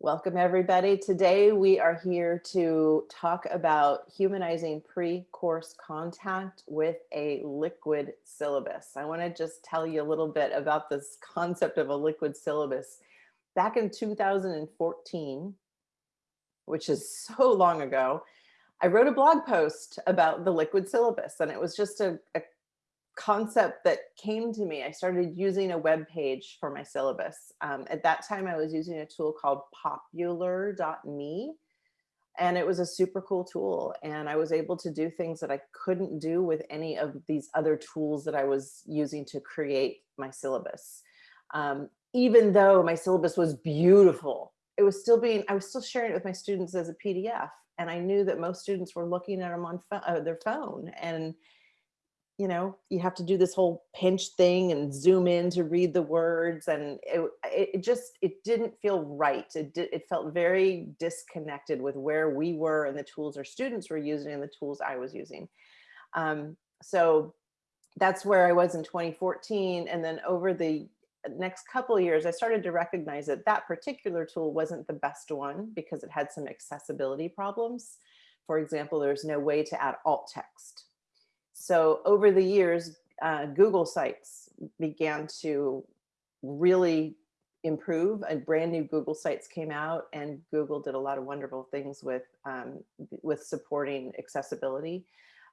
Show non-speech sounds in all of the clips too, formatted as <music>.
Welcome everybody. Today we are here to talk about humanizing pre-course contact with a liquid syllabus. I want to just tell you a little bit about this concept of a liquid syllabus. Back in 2014, which is so long ago, I wrote a blog post about the liquid syllabus and it was just a, a concept that came to me. I started using a web page for my syllabus. Um, at that time, I was using a tool called Populr.me and it was a super cool tool. And I was able to do things that I couldn't do with any of these other tools that I was using to create my syllabus. Um, even though my syllabus was beautiful, it was still being, I was still sharing it with my students as a PDF. And I knew that most students were looking at them on uh, their phone and you know, you have to do this whole pinch thing and zoom in to read the words. And it, it just, it didn't feel right. It, did, it felt very disconnected with where we were and the tools our students were using and the tools I was using. Um, so that's where I was in 2014. And then over the next couple years, I started to recognize that that particular tool wasn't the best one because it had some accessibility problems. For example, there's no way to add alt text so over the years, uh, Google Sites began to really improve and brand new Google Sites came out and Google did a lot of wonderful things with, um, with supporting accessibility.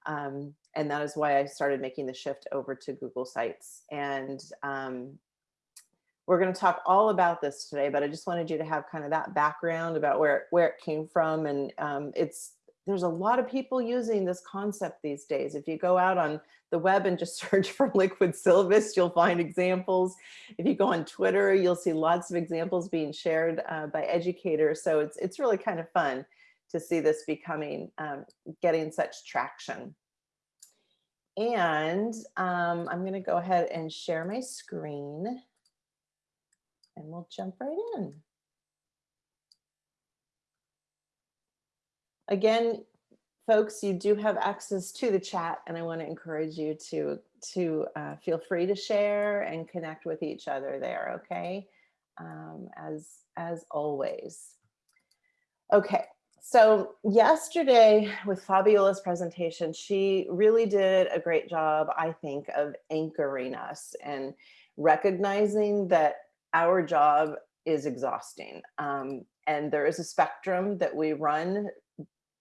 Um, and that is why I started making the shift over to Google Sites. And um, we're going to talk all about this today, but I just wanted you to have kind of that background about where, where it came from. And um, it's there's a lot of people using this concept these days. If you go out on the web and just <laughs> search for liquid syllabus, you'll find examples. If you go on Twitter, you'll see lots of examples being shared uh, by educators. So it's, it's really kind of fun to see this becoming, um, getting such traction. And um, I'm gonna go ahead and share my screen and we'll jump right in. Again, folks, you do have access to the chat and I want to encourage you to, to uh, feel free to share and connect with each other there, okay? Um, as, as always. Okay, so yesterday with Fabiola's presentation, she really did a great job, I think, of anchoring us and recognizing that our job is exhausting. Um, and there is a spectrum that we run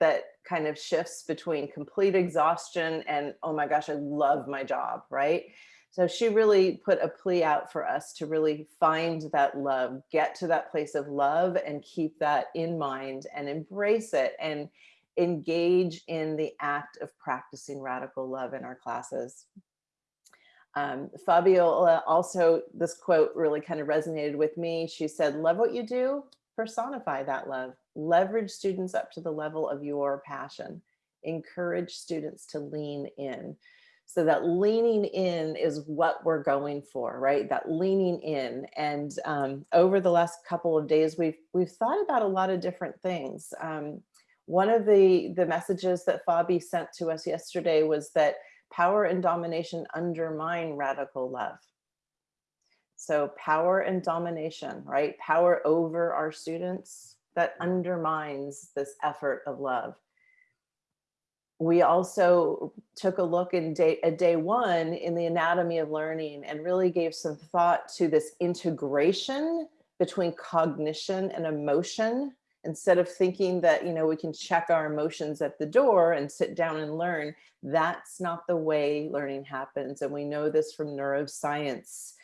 that kind of shifts between complete exhaustion and, oh my gosh, I love my job, right? So she really put a plea out for us to really find that love, get to that place of love and keep that in mind and embrace it and engage in the act of practicing radical love in our classes. Um, Fabiola also, this quote really kind of resonated with me. She said, love what you do, personify that love, leverage students up to the level of your passion, encourage students to lean in. So that leaning in is what we're going for, right? That leaning in. And um, over the last couple of days, we've we've thought about a lot of different things. Um, one of the the messages that Fabi sent to us yesterday was that power and domination undermine radical love. So power and domination, right? Power over our students that undermines this effort of love. We also took a look in day, at day one in the anatomy of learning and really gave some thought to this integration between cognition and emotion instead of thinking that you know we can check our emotions at the door and sit down and learn that's not the way learning happens and we know this from neuroscience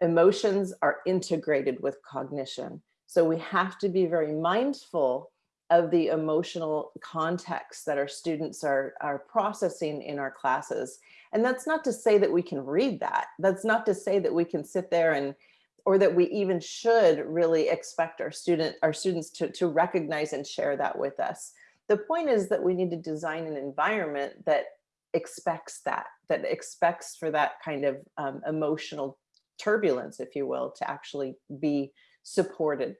emotions are integrated with cognition. So we have to be very mindful of the emotional context that our students are, are processing in our classes. And that's not to say that we can read that. That's not to say that we can sit there and or that we even should really expect our student our students to, to recognize and share that with us. The point is that we need to design an environment that expects that, that expects for that kind of um, emotional turbulence, if you will, to actually be supported.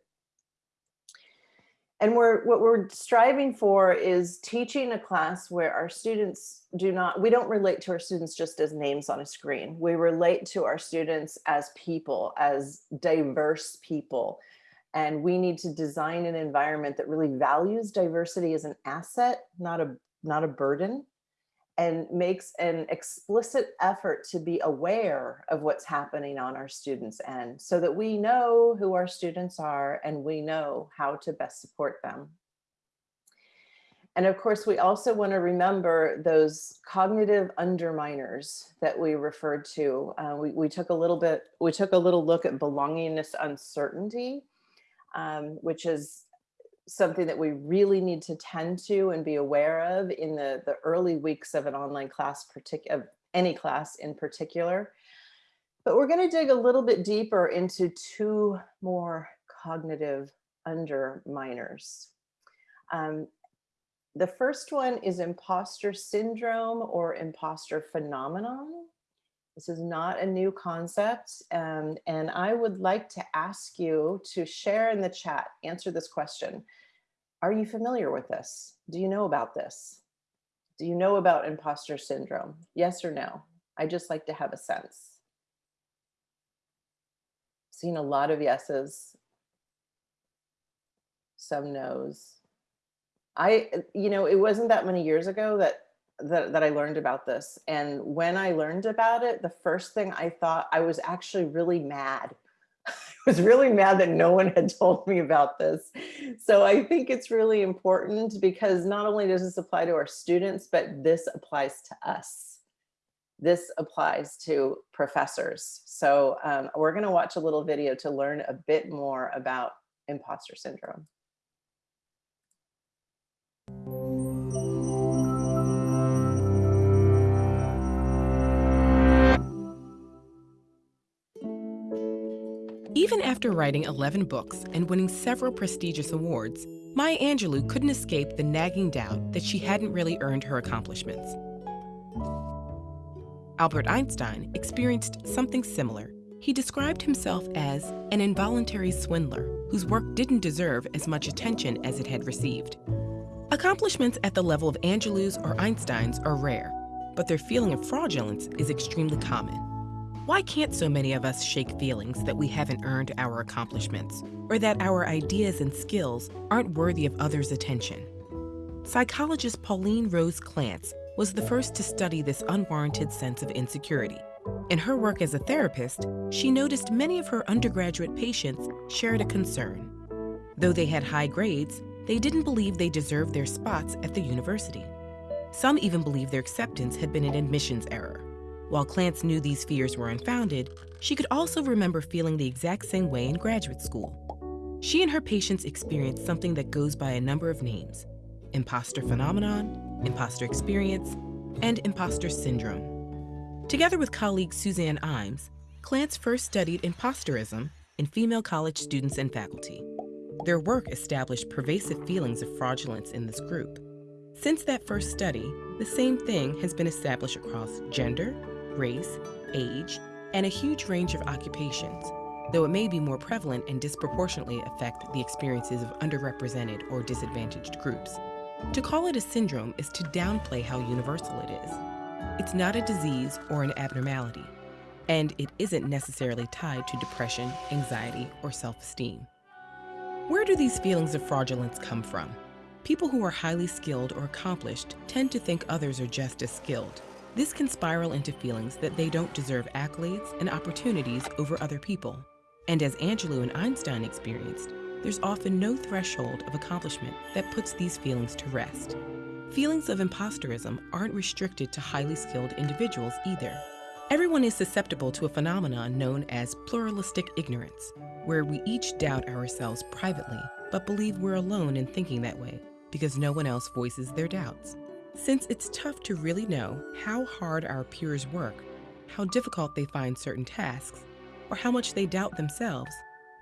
And we're, what we're striving for is teaching a class where our students do not, we don't relate to our students just as names on a screen. We relate to our students as people, as diverse people, And we need to design an environment that really values diversity as an asset, not a, not a burden, and makes an explicit effort to be aware of what's happening on our students' end so that we know who our students are and we know how to best support them. And of course, we also want to remember those cognitive underminers that we referred to. Uh, we, we took a little bit, we took a little look at belongingness uncertainty, um, which is something that we really need to tend to and be aware of in the, the early weeks of an online class, of any class in particular. But we're going to dig a little bit deeper into two more cognitive underminers. Um, the first one is imposter syndrome or imposter phenomenon. This is not a new concept. Um, and I would like to ask you to share in the chat, answer this question. Are you familiar with this? Do you know about this? Do you know about imposter syndrome? Yes or no? I just like to have a sense. Seen a lot of yeses, some no's. I, you know, it wasn't that many years ago that that, that I learned about this. And when I learned about it, the first thing I thought, I was actually really mad. <laughs> I was really mad that no one had <laughs> told me about this. So I think it's really important because not only does this apply to our students, but this applies to us. This applies to professors. So um, we're gonna watch a little video to learn a bit more about imposter syndrome. Even after writing 11 books and winning several prestigious awards, Maya Angelou couldn't escape the nagging doubt that she hadn't really earned her accomplishments. Albert Einstein experienced something similar. He described himself as an involuntary swindler whose work didn't deserve as much attention as it had received. Accomplishments at the level of Angelou's or Einstein's are rare, but their feeling of fraudulence is extremely common. Why can't so many of us shake feelings that we haven't earned our accomplishments, or that our ideas and skills aren't worthy of others' attention? Psychologist Pauline Rose Clance was the first to study this unwarranted sense of insecurity. In her work as a therapist, she noticed many of her undergraduate patients shared a concern. Though they had high grades, they didn't believe they deserved their spots at the university. Some even believed their acceptance had been an admissions error. While Clance knew these fears were unfounded, she could also remember feeling the exact same way in graduate school. She and her patients experienced something that goes by a number of names imposter phenomenon, imposter experience, and imposter syndrome. Together with colleague Suzanne Imes, Clance first studied imposterism in female college students and faculty. Their work established pervasive feelings of fraudulence in this group. Since that first study, the same thing has been established across gender, race, age, and a huge range of occupations, though it may be more prevalent and disproportionately affect the experiences of underrepresented or disadvantaged groups. To call it a syndrome is to downplay how universal it is. It's not a disease or an abnormality, and it isn't necessarily tied to depression, anxiety, or self-esteem. Where do these feelings of fraudulence come from? People who are highly skilled or accomplished tend to think others are just as skilled, this can spiral into feelings that they don't deserve accolades and opportunities over other people. And as Angelou and Einstein experienced, there's often no threshold of accomplishment that puts these feelings to rest. Feelings of imposterism aren't restricted to highly skilled individuals either. Everyone is susceptible to a phenomenon known as pluralistic ignorance, where we each doubt ourselves privately, but believe we're alone in thinking that way because no one else voices their doubts. Since it's tough to really know how hard our peers work, how difficult they find certain tasks, or how much they doubt themselves,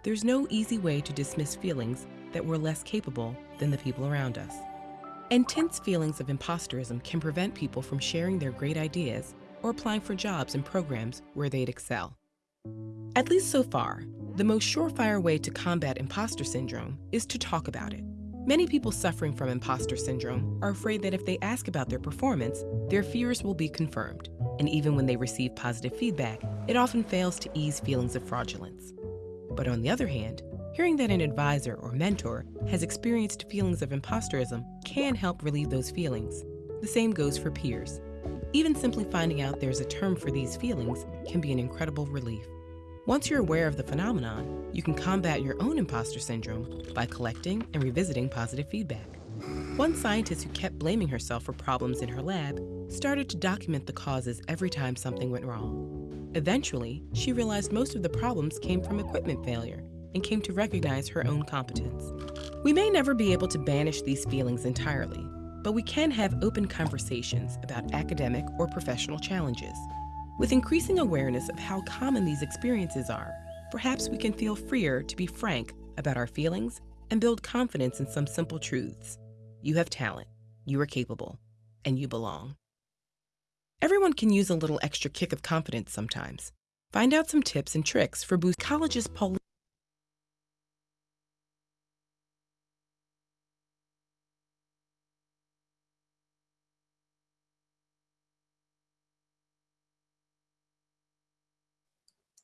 there's no easy way to dismiss feelings that we're less capable than the people around us. Intense feelings of imposterism can prevent people from sharing their great ideas or applying for jobs and programs where they'd excel. At least so far, the most surefire way to combat imposter syndrome is to talk about it. Many people suffering from imposter syndrome are afraid that if they ask about their performance, their fears will be confirmed. And even when they receive positive feedback, it often fails to ease feelings of fraudulence. But on the other hand, Hearing that an advisor or mentor has experienced feelings of imposterism can help relieve those feelings. The same goes for peers. Even simply finding out there's a term for these feelings can be an incredible relief. Once you're aware of the phenomenon, you can combat your own imposter syndrome by collecting and revisiting positive feedback. One scientist who kept blaming herself for problems in her lab started to document the causes every time something went wrong. Eventually, she realized most of the problems came from equipment failure and came to recognize her own competence. We may never be able to banish these feelings entirely, but we can have open conversations about academic or professional challenges. With increasing awareness of how common these experiences are, perhaps we can feel freer to be frank about our feelings and build confidence in some simple truths. You have talent, you are capable, and you belong. Everyone can use a little extra kick of confidence sometimes. Find out some tips and tricks for boost college's Paul.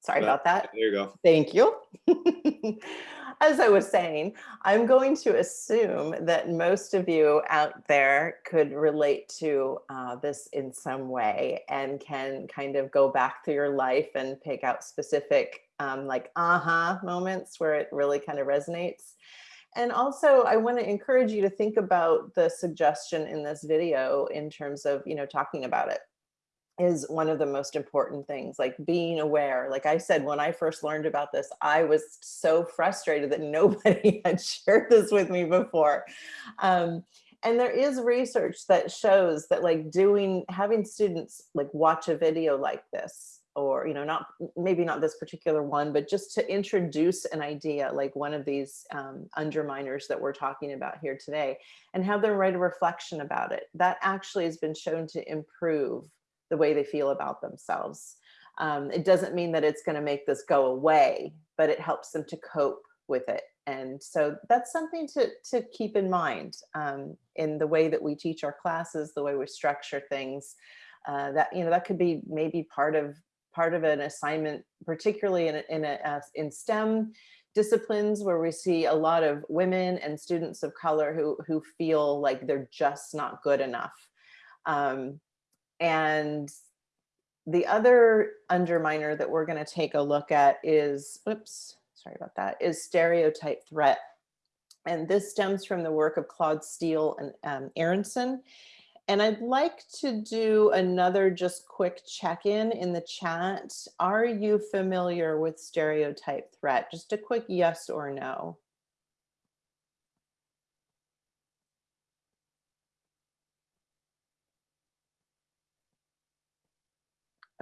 Sorry Uh, about that. There you go. Thank you. <laughs> As I was saying, I'm going to assume that most of you out there could relate to uh, this in some way and can kind of go back through your life and pick out specific um, like aha moments where it really kind of resonates. And also, I want to encourage you to think about the suggestion in this video in terms of, you know, talking about it is one of the most important things, like being aware. Like I said, when I first learned about this, I was so frustrated that <laughs> nobody had shared this with me before. Um, and there is research that shows that like doing, having students like watch a video like this, or, you know, not, maybe not this particular one, but just to introduce an idea like one of these um, underminers that we're talking about here today and have them write a reflection about it. That actually has been shown to improve the way they feel about themselves. Um, it doesn't mean that it's going to make this go away, but it helps them to cope with it. And so that's something to, to keep in mind um, in the way that we teach our classes, the way we structure things. Uh, that you know that could be maybe part of part of an assignment, particularly in a, in a uh, in STEM disciplines where we see a lot of women and students of color who who feel like they're just not good enough. Um, and the other underminer that we're going to take a look at is, oops, sorry about that, is stereotype threat. And this stems from the work of Claude Steele and um, Aronson. And I'd like to do another just quick check-in in the chat. Are you familiar with stereotype threat? Just a quick yes or no.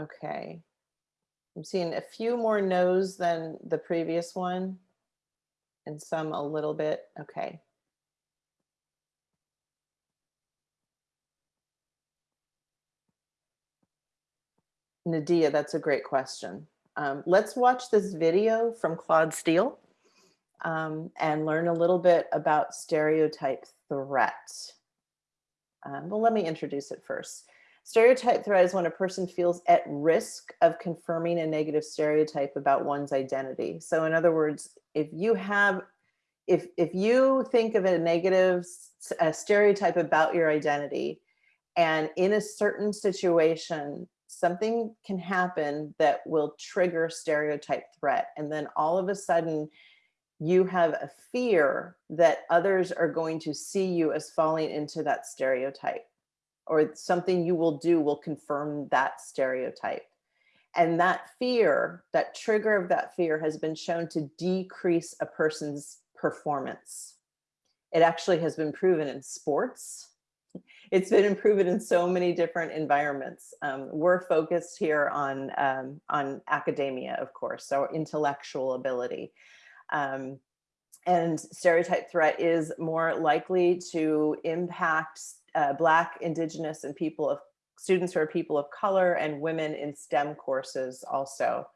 Okay. I'm seeing a few more no's than the previous one and some a little bit. Okay. Nadia, that's a great question. Um, let's watch this video from Claude Steele um, and learn a little bit about stereotype threat. Um, well, let me introduce it first. Stereotype threat is when a person feels at risk of confirming a negative stereotype about one's identity. So in other words, if you have, if, if you think of a negative a stereotype about your identity, and in a certain situation, something can happen that will trigger stereotype threat. And then all of a sudden, you have a fear that others are going to see you as falling into that stereotype or something you will do will confirm that stereotype. And that fear, that trigger of that fear has been shown to decrease a person's performance. It actually has been proven in sports. <laughs> It's been proven in so many different environments. Um, we're focused here on, um, on academia, of course, so intellectual ability. Um, and stereotype threat is more likely to impact uh, Black, Indigenous, and people of students who are people of color and women in STEM courses also.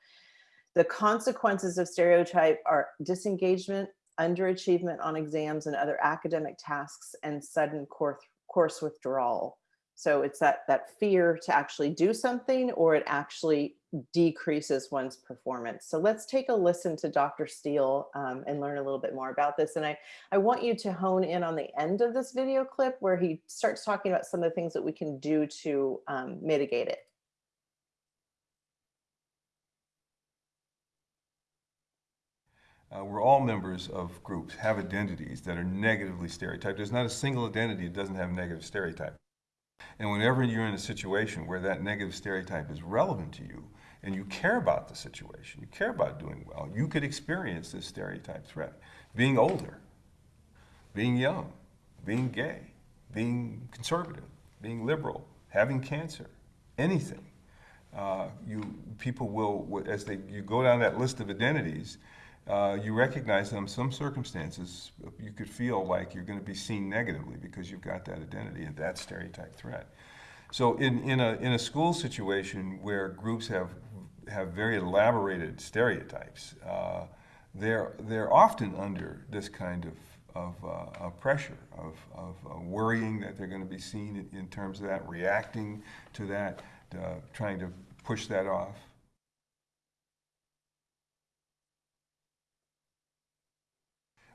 The consequences of stereotype are disengagement, underachievement on exams and other academic tasks, and sudden course, course withdrawal. So it's that, that fear to actually do something or it actually decreases one's performance. So let's take a listen to Dr. Steele um, and learn a little bit more about this. And I, I want you to hone in on the end of this video clip where he starts talking about some of the things that we can do to um, mitigate it. Uh, we're all members of groups, have identities that are negatively stereotyped. There's not a single identity that doesn't have negative stereotype. And whenever you're in a situation where that negative stereotype is relevant to you, and you care about the situation, you care about doing well, you could experience this stereotype threat. Being older, being young, being gay, being conservative, being liberal, having cancer, anything. Uh, you people will, as they you go down that list of identities, uh, you recognize in some circumstances you could feel like you're going to be seen negatively because you've got that identity and that stereotype threat. So in, in, a, in a school situation where groups have, have very elaborated stereotypes, uh, they're, they're often under this kind of, of, uh, pressure, of, of uh, worrying that they're going to be seen in, in, terms of that, reacting to that, uh, trying to push that off.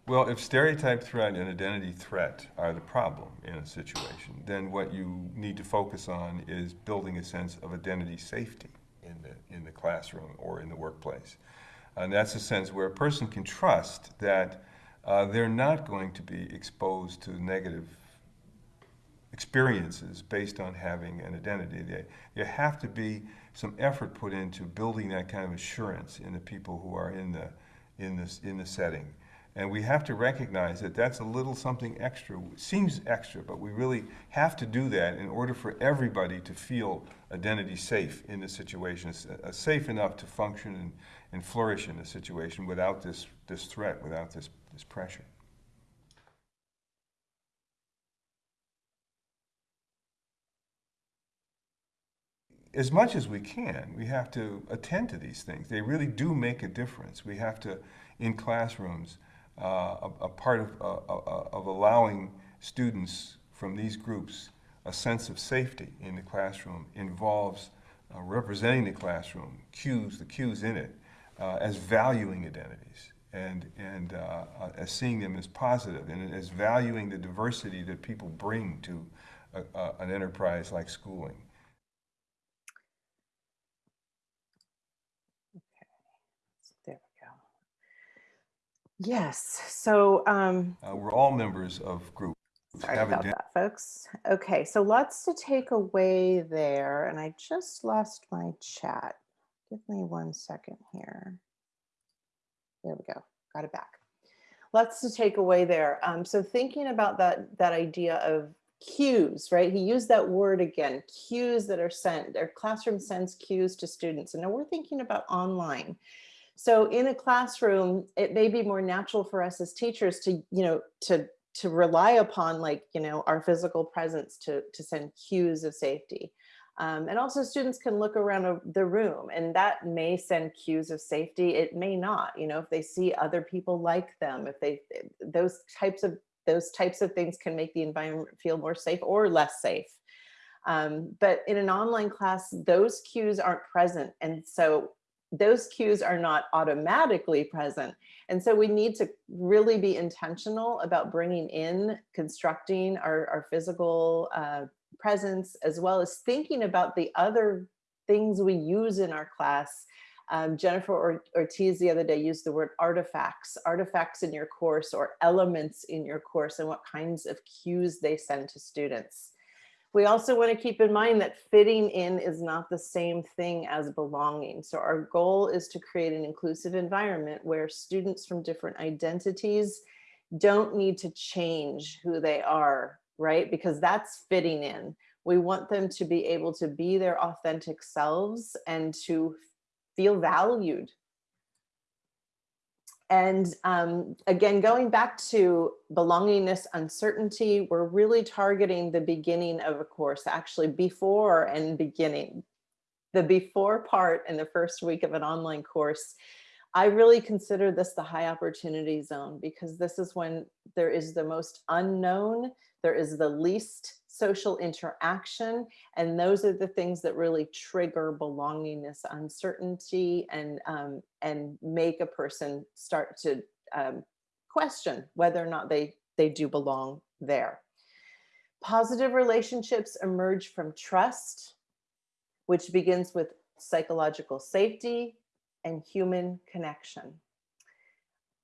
Well, if stereotype threat and identity threat are the problem in a situation, then what you need to focus on is building a sense of identity safety in the, in the classroom or in the workplace. And that's a sense where a person can trust that uh, they're not going to be exposed to negative experiences based on having an identity. There, have to be some effort put into building that kind of assurance in the people who are in the, in this, in the setting. And we have to recognize that that's a little something extra. It seems extra, but we really have to do that in order for everybody to feel identity safe in the situation, uh, safe enough to function and, and flourish in the situation without this, this threat, without this, this pressure. as much as we can, we have to attend to these things. They really do make a difference. We have to, in classrooms, a, a, part of, uh, uh, of allowing students from these groups a sense of safety in the classroom involves uh, representing the classroom, cues, the cues in it, uh, as valuing identities and, and uh, as seeing them as positive and as valuing the diversity that people bring to a, an enterprise like schooling. Yes. So um, uh, we're all members of groups. Sorry about that, folks. Okay, so lots to take away there. And I just lost my chat. Give me one second here. There we go. Got it back. Lots to take away there. Um, so thinking about that, that idea of cues, right? He used that word again, cues that are sent, their classroom sends cues to students. And now we're thinking about online. So in a classroom, it may be more natural for us as teachers to, you know, to to rely upon like, you know, our physical presence to, to send cues of safety. Um, and also students can look around the room and that may send cues of safety. It may not, you know, if they see other people like them, if they, those types of, those types of things can make the environment feel more safe or less safe. Um, but in an online class, those cues aren't present. And so those cues are not automatically present. And so we need to really be intentional about bringing in, constructing our, our physical uh, presence, as well as thinking about the other things we use in our class. Um, Jennifer Ortiz the other day used the word artifacts, artifacts in your course or elements in your course and what kinds of cues they send to students. We also want to keep in mind that fitting in is not the same thing as belonging. So our goal is to create an inclusive environment where students from different identities don't need to change who they are, right? Because that's fitting in. We want them to be able to be their authentic selves and to feel valued and um, again, going back to belongingness uncertainty, we're really targeting the beginning of a course, actually before and beginning. The before part in the first week of an online course, I really consider this the high opportunity zone because this is when there is the most unknown, there is the least social interaction. And those are the things that really trigger belongingness, uncertainty, and, um, and make a person start to um, question whether or not they, they do belong there. Positive relationships emerge from trust, which begins with psychological safety and human connection.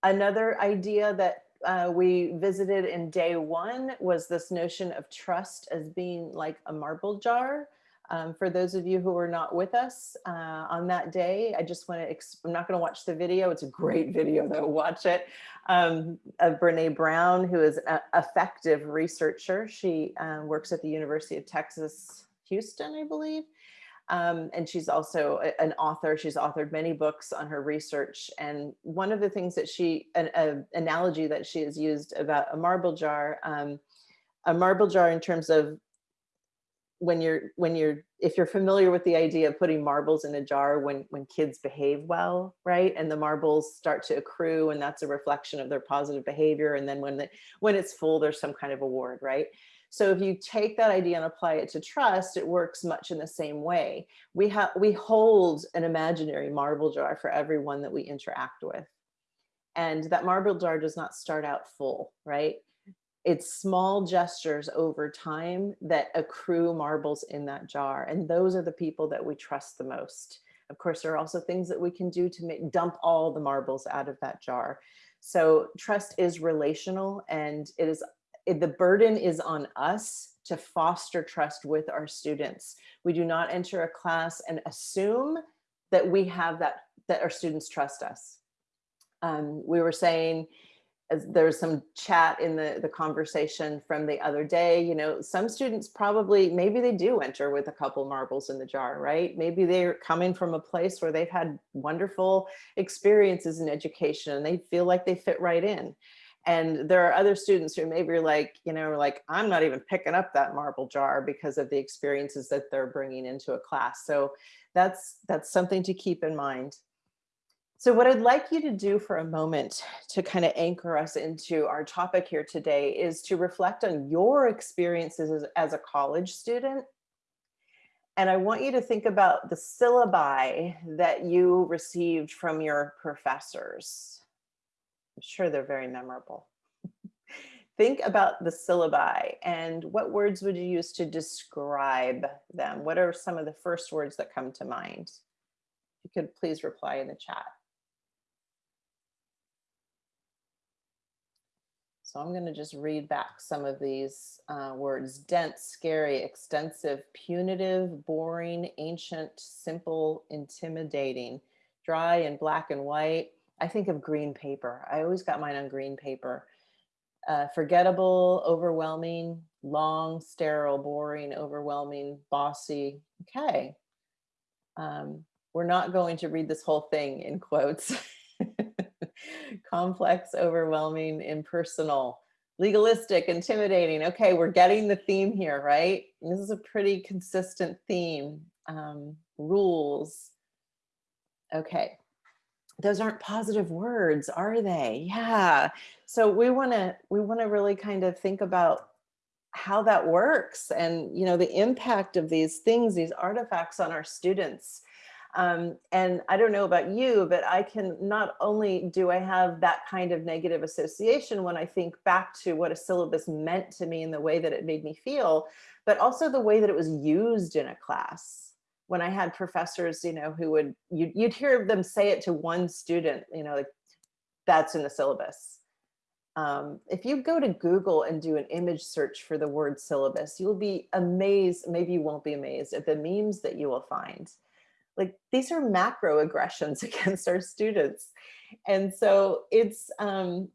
Another idea that uh, we visited in day one was this notion of trust as being like a marble jar. Um, for those of you who were not with us uh, on that day, I just want to, I'm not going to watch the video. It's a great <laughs> video though, watch it, um, of Brene Brown, who is an effective researcher. She uh, works at the University of Texas, Houston, I believe. Um, and she's also an author. She's authored many books on her research. And one of the things that she, an, an analogy that she has used about a marble jar, um, a marble jar in terms of when you're, when you're, if you're familiar with the idea of putting marbles in a jar when, when kids behave well, right? And the marbles start to accrue and that's a reflection of their positive behavior. And then when, the, when it's full, there's some kind of award, right? So if you take that idea and apply it to trust, it works much in the same way. We have we hold an imaginary marble jar for everyone that we interact with. And that marble jar does not start out full, right? It's small gestures over time that accrue marbles in that jar. And those are the people that we trust the most. Of course, there are also things that we can do to make, dump all the marbles out of that jar. So trust is relational and it is the burden is on us to foster trust with our students. We do not enter a class and assume that we have that, that our students trust us. Um, we were saying, as there was some chat in the, the conversation from the other day, you know, some students probably, maybe they do enter with a couple marbles in the jar, right? Maybe they're coming from a place where they've had wonderful experiences in education and they feel like they fit right in. And there are other students who maybe like, you know, like, I'm not even picking up that marble jar because of the experiences that they're bringing into a class. So that's, that's something to keep in mind. So what I'd like you to do for a moment to kind of anchor us into our topic here today is to reflect on your experiences as, as a college student. And I want you to think about the syllabi that you received from your professors. I'm sure they're very memorable. <laughs> Think about the syllabi and what words would you use to describe them? What are some of the first words that come to mind? you could please reply in the chat. So I'm going to just read back some of these uh, words. Dense, scary, extensive, punitive, boring, ancient, simple, intimidating, dry and black and white, I think of green paper. I always got mine on green paper. Uh, forgettable, overwhelming, long, sterile, boring, overwhelming, bossy. Okay. Um, we're not going to read this whole thing in quotes. <laughs> Complex, overwhelming, impersonal, legalistic, intimidating. Okay, we're getting the theme here, right? This is a pretty consistent theme. Um, rules. Okay, those aren't positive words, are they? Yeah. So we want to we want to really kind of think about how that works and you know the impact of these things, these artifacts on our students. Um, and I don't know about you, but I can not only do I have that kind of negative association when I think back to what a syllabus meant to me and the way that it made me feel, but also the way that it was used in a class when I had professors, you know, who would, you'd, you'd hear them say it to one student, you know, like that's in the syllabus. Um, if you go to Google and do an image search for the word syllabus, you'll be amazed, maybe you won't be amazed at the memes that you will find. Like these are macro aggressions <laughs> against our students. And so it's, um,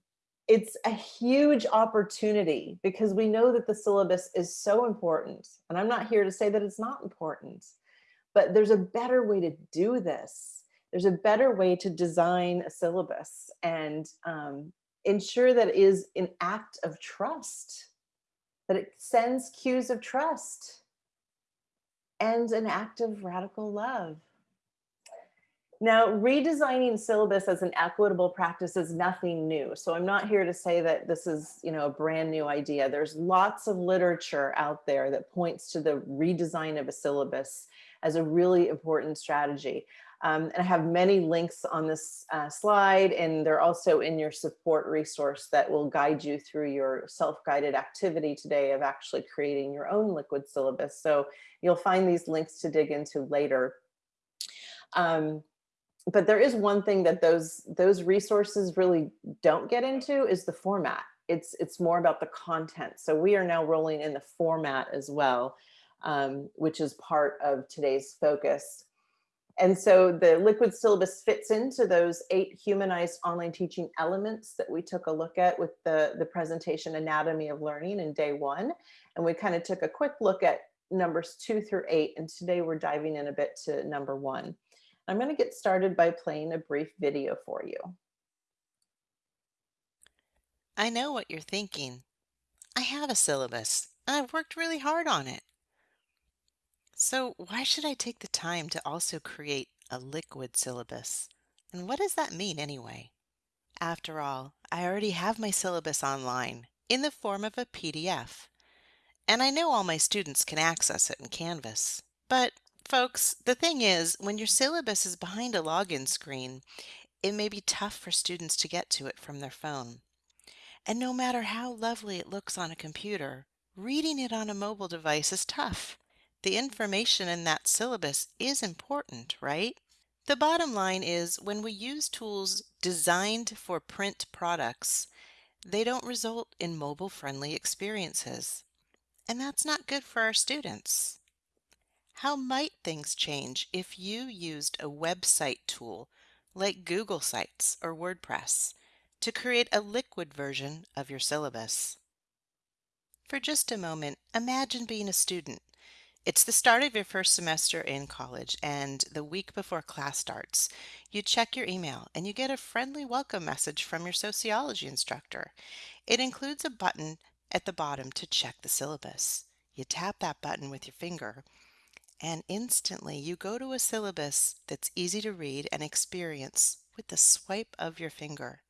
it's a huge opportunity because we know that the syllabus is so important. And I'm not here to say that it's not important but there's a better way to do this. There's a better way to design a syllabus and um, ensure that it is an act of trust, that it sends cues of trust and an act of radical love. Now, redesigning syllabus as an equitable practice is nothing new. So I'm not here to say that this is, you know, a brand new idea. There's lots of literature out there that points to the redesign of a syllabus as a really important strategy. Um, and I have many links on this uh, slide, and they're also in your support resource that will guide you through your self-guided activity today of actually creating your own liquid syllabus. So you'll find these links to dig into later. Um, but there is one thing that those those resources really don't get into is the format. It's it's more about the content. So we are now rolling in the format as well, um, which is part of today's focus. And so the liquid syllabus fits into those eight humanized online teaching elements that we took a look at with the, the presentation Anatomy of Learning in day one. And we kind of took a quick look at numbers two through eight. And today we're diving in a bit to number one. I'm going to get started by playing a brief video for you. I know what you're thinking. I have a syllabus, I've worked really hard on it. So why should I take the time to also create a liquid syllabus? And what does that mean anyway? After all, I already have my syllabus online in the form of a PDF. And I know all my students can access it in Canvas. But Folks, the thing is, when your syllabus is behind a login screen, it may be tough for students to get to it from their phone. And no matter how lovely it looks on a computer, reading it on a mobile device is tough. The information in that syllabus is important, right? The bottom line is when we use tools designed for print products, they don't result in mobile-friendly experiences. And that's not good for our students. How might things change if you used a website tool like Google Sites or WordPress to create a liquid version of your syllabus? For just a moment, imagine being a student. It's the start of your first semester in college, and the week before class starts, you check your email and you get a friendly welcome message from your sociology instructor. It includes a button at the bottom to check the syllabus. You tap that button with your finger, and instantly you go to a syllabus that's easy to read and experience with the swipe of your finger.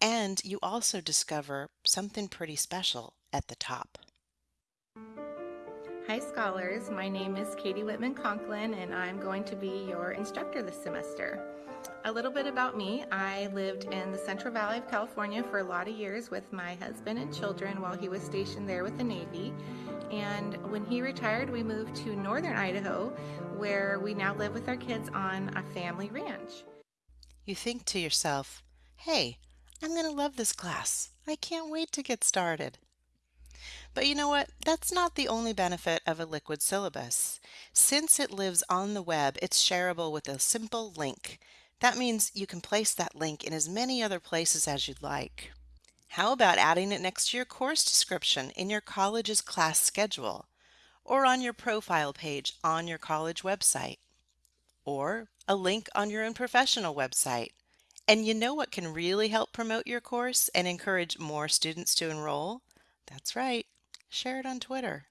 And you also discover something pretty special at the top. Hi scholars, my name is Katie Whitman Conklin and I'm going to be your instructor this semester. A little bit about me, I lived in the Central Valley of California for a lot of years with my husband and children while he was stationed there with the Navy and when he retired, we moved to northern Idaho, where we now live with our kids on a family ranch. You think to yourself, hey, I'm going to love this class. I can't wait to get started. But you know what? That's not the only benefit of a liquid syllabus. Since it lives on the web, it's shareable with a simple link. That means you can place that link in as many other places as you'd like. How about adding it next to your course description in your college's class schedule, or on your profile page on your college website, or a link on your own professional website? And you know what can really help promote your course and encourage more students to enroll? That's right, share it on Twitter.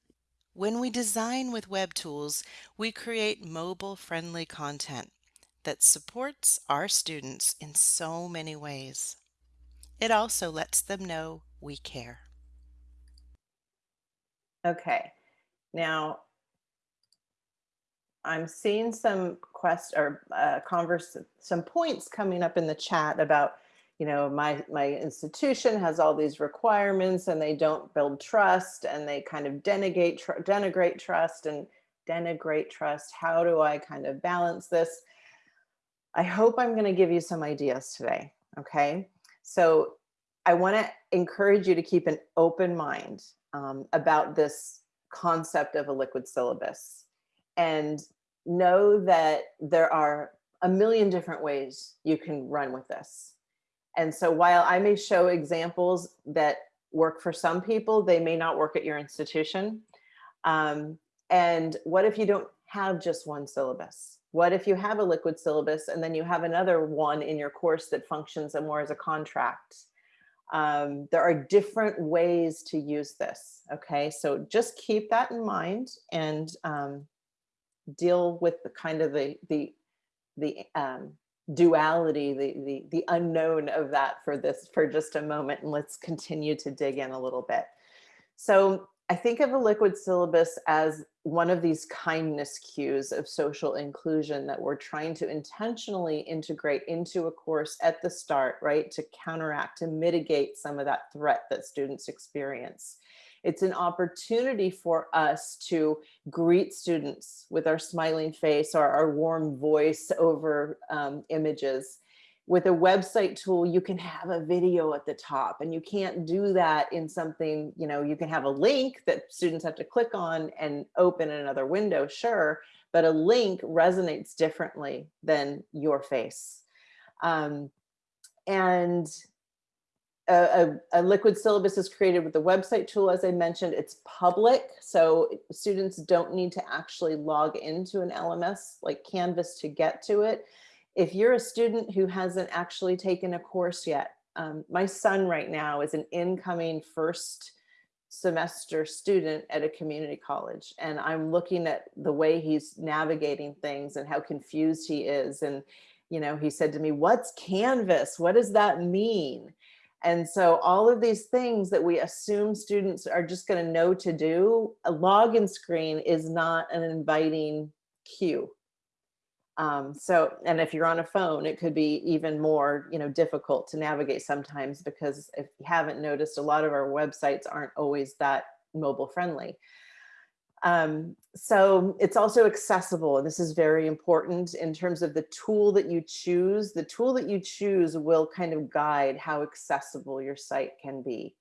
When we design with web tools, we create mobile-friendly content that supports our students in so many ways. It also lets them know we care. Okay, now I'm seeing some quest or uh, converse, some points coming up in the chat about, you know, my my institution has all these requirements and they don't build trust and they kind of denigrate tr denigrate trust and denigrate trust. How do I kind of balance this? I hope I'm going to give you some ideas today. Okay. So I want to encourage you to keep an open mind um, about this concept of a liquid syllabus and know that there are a million different ways you can run with this. And so while I may show examples that work for some people, they may not work at your institution. Um, and what if you don't have just one syllabus? What if you have a liquid syllabus and then you have another one in your course that functions more as a contract? Um, there are different ways to use this. Okay, so just keep that in mind and um, deal with the kind of the the the um, duality, the, the, the unknown of that for this for just a moment. And let's continue to dig in a little bit. So I think of a liquid syllabus as one of these kindness cues of social inclusion that we're trying to intentionally integrate into a course at the start, right? To counteract, to mitigate some of that threat that students experience. It's an opportunity for us to greet students with our smiling face or our warm voice over um, images with a website tool, you can have a video at the top and you can't do that in something, you know, you can have a link that students have to click on and open another window, sure, but a link resonates differently than your face. Um, and a, a, liquid syllabus is created with the website tool, as I mentioned, it's public. So students don't need to actually log into an LMS like Canvas to get to it. If you're a student who hasn't actually taken a course yet, um, my son right now is an incoming first semester student at a community college and I'm looking at the way he's navigating things and how confused he is. And you know he said to me what's canvas? What does that mean and so all of these things that we assume students are just going to know to do a login screen is not an inviting cue um, so, and if you're on a phone, it could be even more, you know, difficult to navigate sometimes because if you haven't noticed, a lot of our websites aren't always that mobile friendly. Um, so it's also accessible. And this is very important in terms of the tool that you choose. The tool that you choose will kind of guide how accessible your site can be.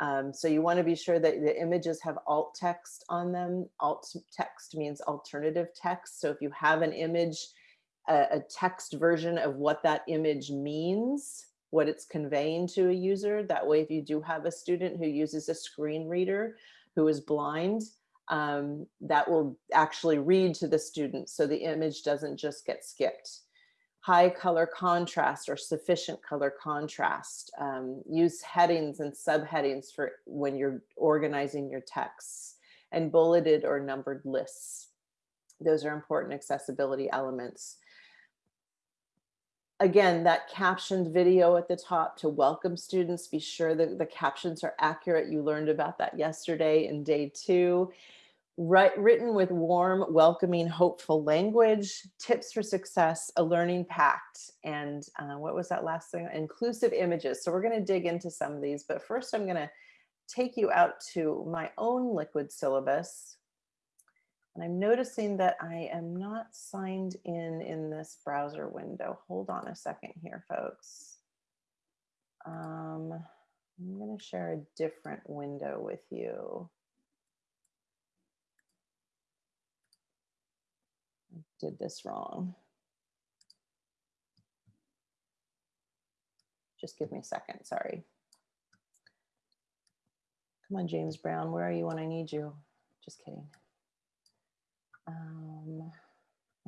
Um, so you want to be sure that the images have alt text on them. Alt text means alternative text. So if you have an image, a, a text version of what that image means, what it's conveying to a user. That way, if you do have a student who uses a screen reader who is blind, um, that will actually read to the student so the image doesn't just get skipped high color contrast or sufficient color contrast. Um, use headings and subheadings for when you're organizing your texts and bulleted or numbered lists. Those are important accessibility elements. Again, that captioned video at the top to welcome students, be sure that the captions are accurate. You learned about that yesterday in day two Write, written with warm, welcoming, hopeful language, tips for success, a learning pact, and uh, what was that last thing? Inclusive images. So we're going to dig into some of these, but first I'm going to take you out to my own liquid syllabus. And I'm noticing that I am not signed in in this browser window. Hold on a second here, folks. Um, I'm going to share a different window with you. I did this wrong. Just give me a second, sorry. Come on, James Brown, where are you when I need you? Just kidding. Um,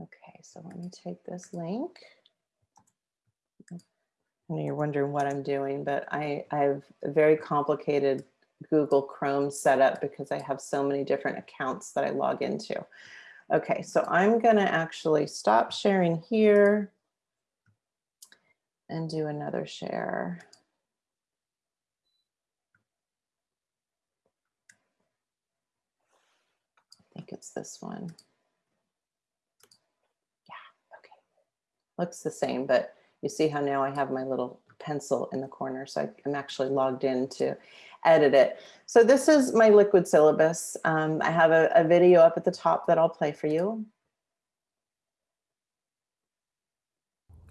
okay, so let me take this link. I know you're wondering what I'm doing, but I, I have a very complicated Google Chrome setup because I have so many different accounts that I log into. Okay, so I'm going to actually stop sharing here and do another share. I think it's this one. Yeah, okay. Looks the same, but you see how now I have my little pencil in the corner. So I'm actually logged in to edit it. So this is my liquid syllabus. Um, I have a, a video up at the top that I'll play for you.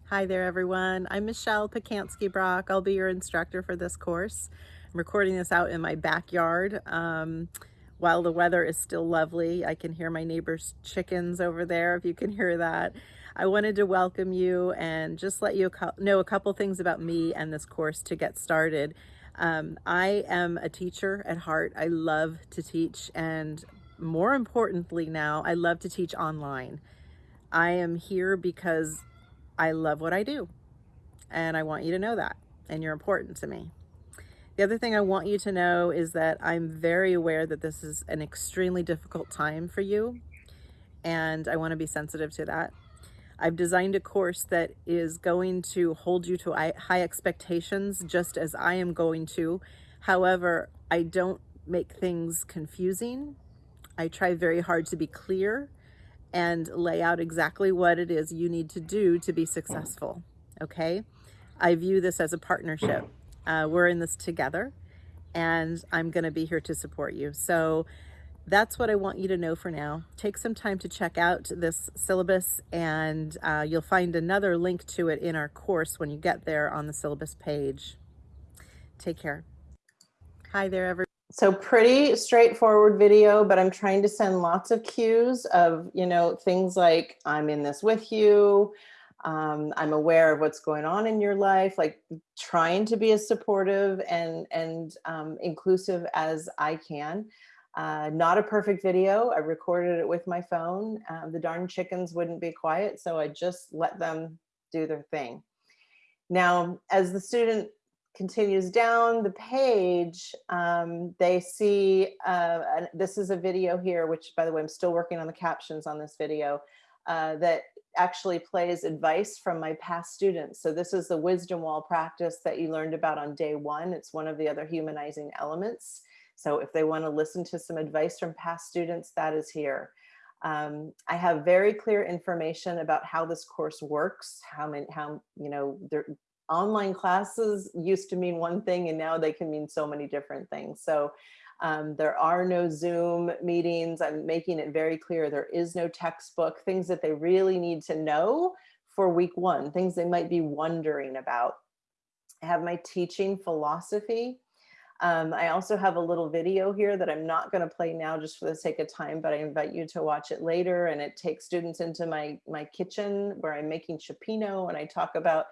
Hi there, everyone. I'm Michelle Pacansky Brock. I'll be your instructor for this course. I'm recording this out in my backyard. Um, while the weather is still lovely, I can hear my neighbor's chickens over there, if you can hear that. I wanted to welcome you and just let you know a couple things about me and this course to get started. Um, I am a teacher at heart. I love to teach and more importantly now, I love to teach online. I am here because I love what I do and I want you to know that and you're important to me. The other thing I want you to know is that I'm very aware that this is an extremely difficult time for you and I want to be sensitive to that. I've designed a course that is going to hold you to high expectations just as I am going to. However, I don't make things confusing. I try very hard to be clear and lay out exactly what it is you need to do to be successful. Okay? I view this as a partnership. Uh, we're in this together, and I'm going to be here to support you. So that's what I want you to know for now. Take some time to check out this syllabus, and uh, you'll find another link to it in our course when you get there on the syllabus page. Take care. Hi there, everyone. So pretty straightforward video, but I'm trying to send lots of cues of, you know, things like I'm in this with you. Um, I'm aware of what's going on in your life, like trying to be as supportive and, and um, inclusive as I can. Uh, not a perfect video. I recorded it with my phone. Uh, the darn chickens wouldn't be quiet, so I just let them do their thing. Now, as the student continues down the page, um, they see, uh, this is a video here, which by the way, I'm still working on the captions on this video, uh, that actually plays advice from my past students. So this is the wisdom wall practice that you learned about on day one. It's one of the other humanizing elements. So if they wanna listen to some advice from past students, that is here. Um, I have very clear information about how this course works, how many, how, you know, there, online classes used to mean one thing and now they can mean so many different things. So um, there are no Zoom meetings. I'm making it very clear there is no textbook, things that they really need to know for week one, things they might be wondering about. I have my teaching philosophy. Um, I also have a little video here that I'm not going to play now just for the sake of time, but I invite you to watch it later. And it takes students into my, my kitchen where I'm making cioppino and I talk about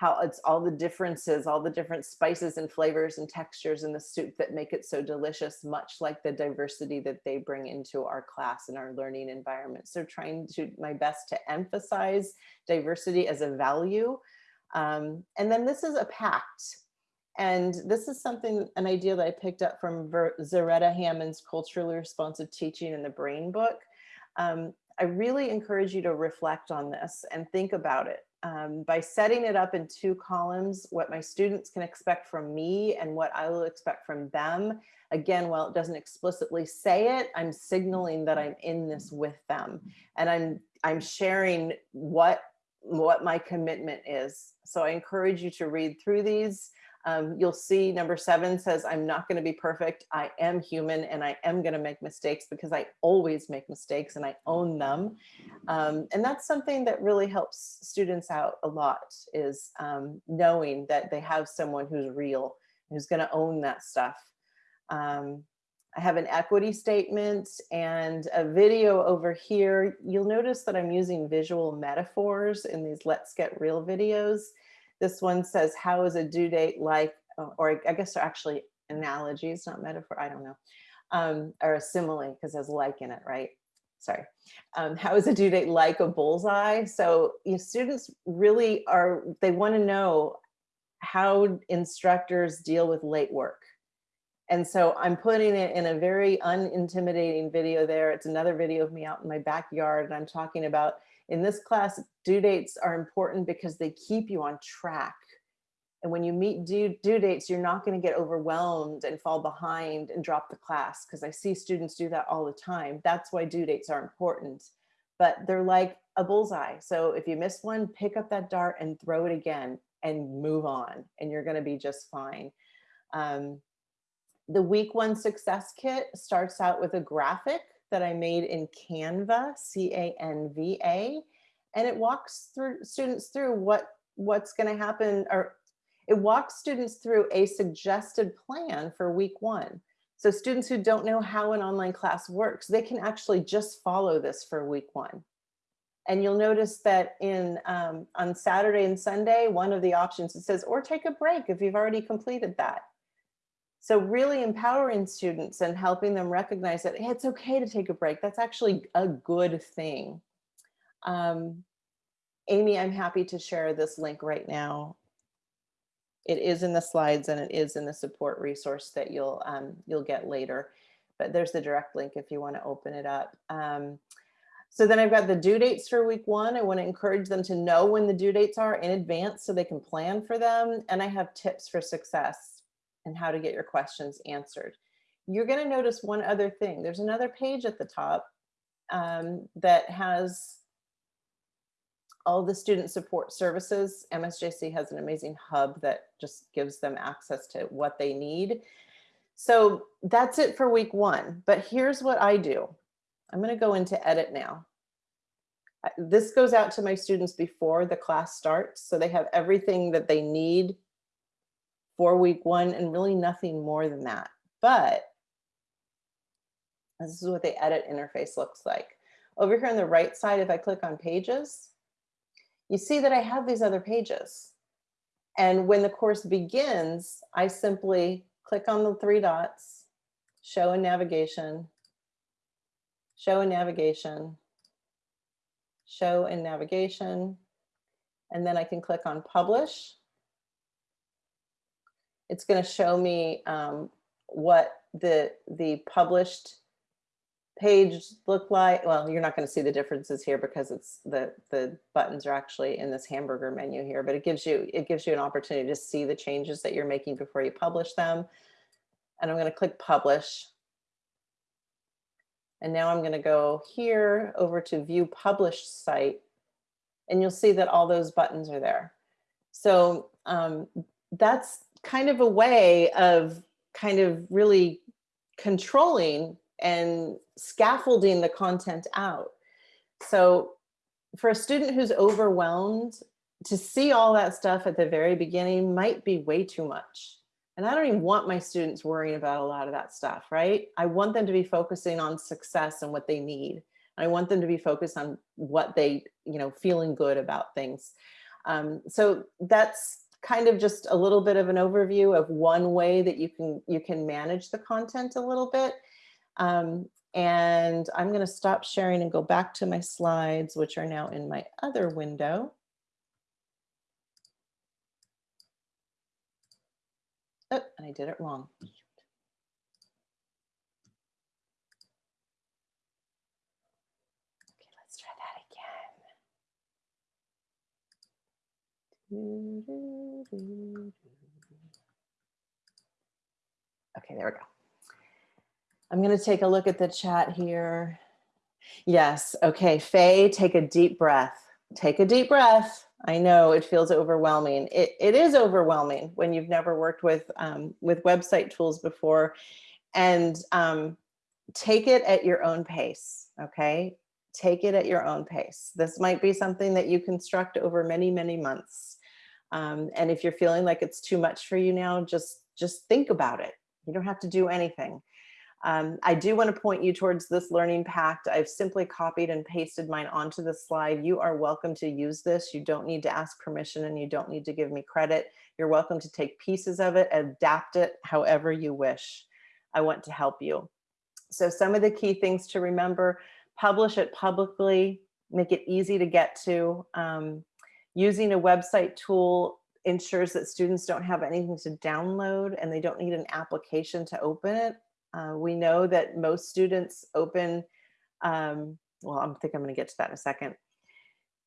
how it's all the differences, all the different spices and flavors and textures in the soup that make it so delicious, much like the diversity that they bring into our class and our learning environment. So trying to my best to emphasize diversity as a value. Um, and then this is a pact. And this is something, an idea that I picked up from Zaretta Hammond's Culturally Responsive Teaching and the Brain book. Um, I really encourage you to reflect on this and think about it um, by setting it up in two columns, what my students can expect from me and what I will expect from them. Again, while it doesn't explicitly say it, I'm signaling that I'm in this with them and I'm, I'm sharing what, what my commitment is. So I encourage you to read through these um, you'll see number seven says, I'm not going to be perfect. I am human and I am going to make mistakes because I always make mistakes and I own them. Um, and that's something that really helps students out a lot is um, knowing that they have someone who's real, who's going to own that stuff. Um, I have an equity statement and a video over here. You'll notice that I'm using visual metaphors in these Let's Get Real videos. This one says, how is a due date like, uh, or I guess they're actually analogies, not metaphor, I don't know, um, or a simile because there's like in it, right? Sorry. Um, how is a due date like a bullseye? So you know, students really are, they want to know how instructors deal with late work. And so I'm putting it in a very unintimidating video there. It's another video of me out in my backyard and I'm talking about in this class, due dates are important because they keep you on track. And when you meet due, due dates, you're not going to get overwhelmed and fall behind and drop the class because I see students do that all the time. That's why due dates are important. But they're like a bullseye. So if you miss one, pick up that dart and throw it again and move on and you're going to be just fine. Um, the week one success kit starts out with a graphic that I made in Canva, C-A-N-V-A, and it walks through students through what what's going to happen or it walks students through a suggested plan for week one. So students who don't know how an online class works, they can actually just follow this for week one. And you'll notice that in um, on Saturday and Sunday, one of the options it says, or take a break if you've already completed that. So really empowering students and helping them recognize that hey, it's okay to take a break. That's actually a good thing. Um, Amy, I'm happy to share this link right now. It is in the slides and it is in the support resource that you'll um, you'll get later. But there's the direct link if you want to open it up. Um, So then I've got the due dates for week one. I want to encourage them to know when the due dates are in advance so they can plan for them. And I have tips for success and how to get your questions answered. You're going to notice one other thing. There's another page at the top um, that has all the student support services. MSJC has an amazing hub that just gives them access to what they need. So that's it for week one. But here's what I do. I'm going to go into edit now. This goes out to my students before the class starts. So they have everything that they need for week one and really nothing more than that. But this is what the edit interface looks like. Over here on the right side, if I click on pages, you see that I have these other pages. And when the course begins, I simply click on the three dots, show and navigation, show and navigation, show and navigation, and then I can click on publish. It's going to show me um, what the the published page look like. Well, you're not going to see the differences here because it's the the buttons are actually in this hamburger menu here, but it gives you it gives you an opportunity to see the changes that you're making before you publish them. And I'm going to click publish. And now I'm going to go here over to view published site. And you'll see that all those buttons are there. So um, that's kind of a way of kind of really controlling and scaffolding the content out. So for a student who's overwhelmed, to see all that stuff at the very beginning might be way too much. And I don't even want my students worrying about a lot of that stuff, right? I want them to be focusing on success and what they need. I want them to be focused on what they, you know, feeling good about things. Um, so that's kind of just a little bit of an overview of one way that you can you can manage the content a little bit. Um, and I'm going to stop sharing and go back to my slides, which are now in my other window. Oh, and I did it wrong. Okay, let's try that again. Okay, there we go. I'm going to take a look at the chat here. Yes. Okay. Faye, take a deep breath. Take a deep breath. I know it feels overwhelming. It, it is overwhelming when you've never worked with um, with website tools before, and um, take it at your own pace. Okay, take it at your own pace. This might be something that you construct over many many months, um, and if you're feeling like it's too much for you now, just just think about it. You don't have to do anything. Um, I do want to point you towards this learning pact. I've simply copied and pasted mine onto the slide. You are welcome to use this. You don't need to ask permission and you don't need to give me credit. You're welcome to take pieces of it, adapt it however you wish. I want to help you. So some of the key things to remember, publish it publicly, make it easy to get to. Um, using a website tool ensures that students don't have anything to download and they don't need an application to open it. Uh, we know that most students open, um, well, I think I'm going to get to that in a second.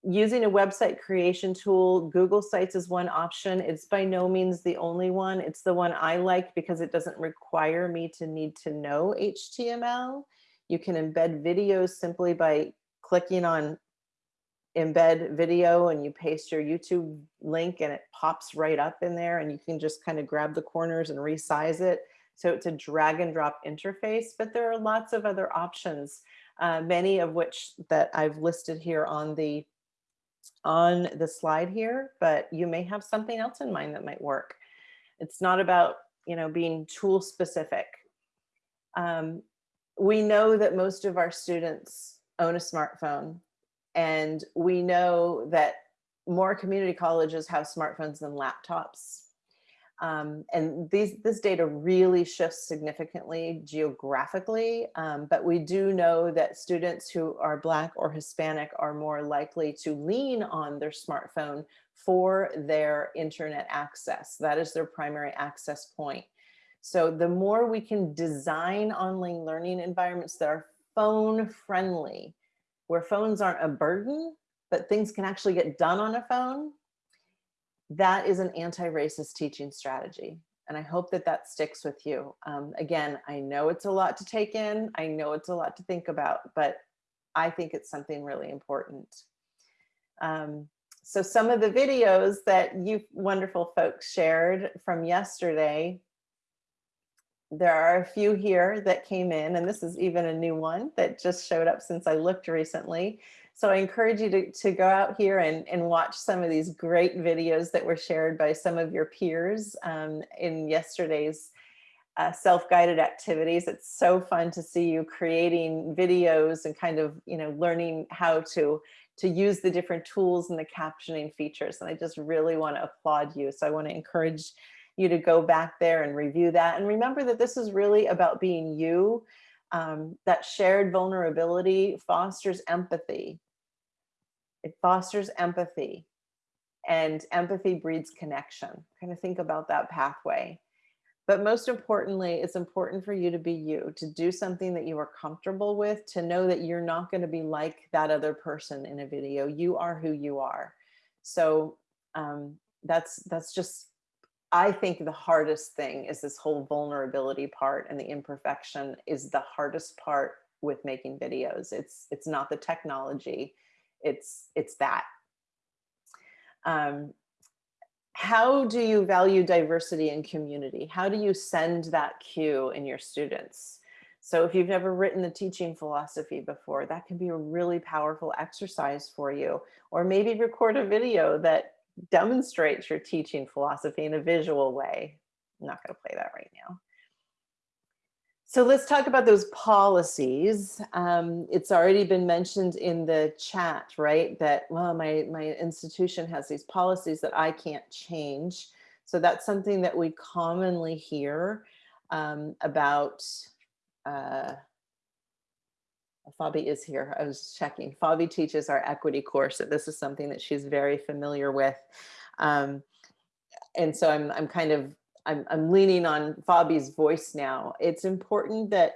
Using a website creation tool, Google Sites is one option. It's by no means the only one. It's the one I like because it doesn't require me to need to know HTML. You can embed videos simply by clicking on embed video and you paste your YouTube link and it pops right up in there and you can just kind of grab the corners and resize it. So it's a drag and drop interface, but there are lots of other options, uh, many of which that I've listed here on the on the slide here, but you may have something else in mind that might work. It's not about, you know, being tool specific. Um, we know that most of our students own a smartphone and we know that more community colleges have smartphones than laptops. Um, and these, this data really shifts significantly geographically, um, but we do know that students who are Black or Hispanic are more likely to lean on their smartphone for their internet access. That is their primary access point. So the more we can design online learning environments that are phone friendly, where phones aren't a burden, but things can actually get done on a phone, that is an anti-racist teaching strategy. And I hope that that sticks with you. Um, again, I know it's a lot to take in. I know it's a lot to think about, but I think it's something really important. Um, so some of the videos that you wonderful folks shared from yesterday, there are a few here that came in, and this is even a new one that just showed up since I looked recently. So I encourage you to, to go out here and, and watch some of these great videos that were shared by some of your peers um, in yesterday's uh, self-guided activities. It's so fun to see you creating videos and kind of, you know, learning how to to use the different tools and the captioning features. And I just really want to applaud you. So I want to encourage you to go back there and review that. And remember that this is really about being you. Um, that shared vulnerability fosters empathy. It fosters empathy and empathy breeds connection. Kind of think about that pathway. But most importantly, it's important for you to be you, to do something that you are comfortable with, to know that you're not going to be like that other person in a video. You are who you are. So um, that's that's just, I think the hardest thing is this whole vulnerability part and the imperfection is the hardest part with making videos. It's it's not the technology, it's it's that. Um, how do you value diversity and community? How do you send that cue in your students? So if you've never written the teaching philosophy before, that can be a really powerful exercise for you. Or maybe record a video that demonstrates your teaching philosophy in a visual way. I'm not gonna play that right now. So let's talk about those policies. Um, it's already been mentioned in the chat, right? That, well, my, my institution has these policies that I can't change. So that's something that we commonly hear um, about. Uh, Fabi is here. I was checking. Fabi teaches our equity course. So this is something that she's very familiar with. Um, and so I'm, I'm kind of I'm, I'm leaning on Fabi's voice now. It's important that